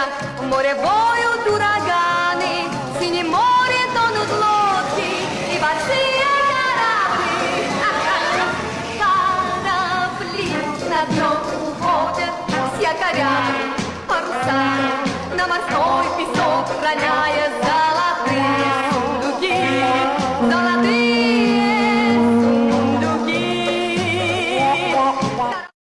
буря, в море воют ураганы, в синем море тонут лодки и большие корабли. А корабли на дно уходят с якорями, парусами на морской песок роняя золотые сундуки, золотые.